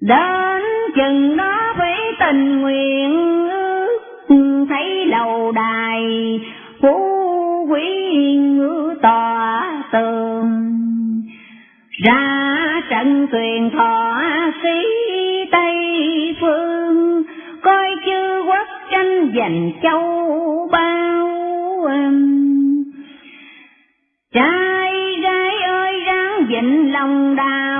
Đến chừng đó với tình nguyện thấy lầu đài, phú quý ngữ tòa tường. Ra trận tuyền thọ sĩ tây phương, coi chư quốc tranh giành châu bao trai gái ơi ráng dịnh lòng đào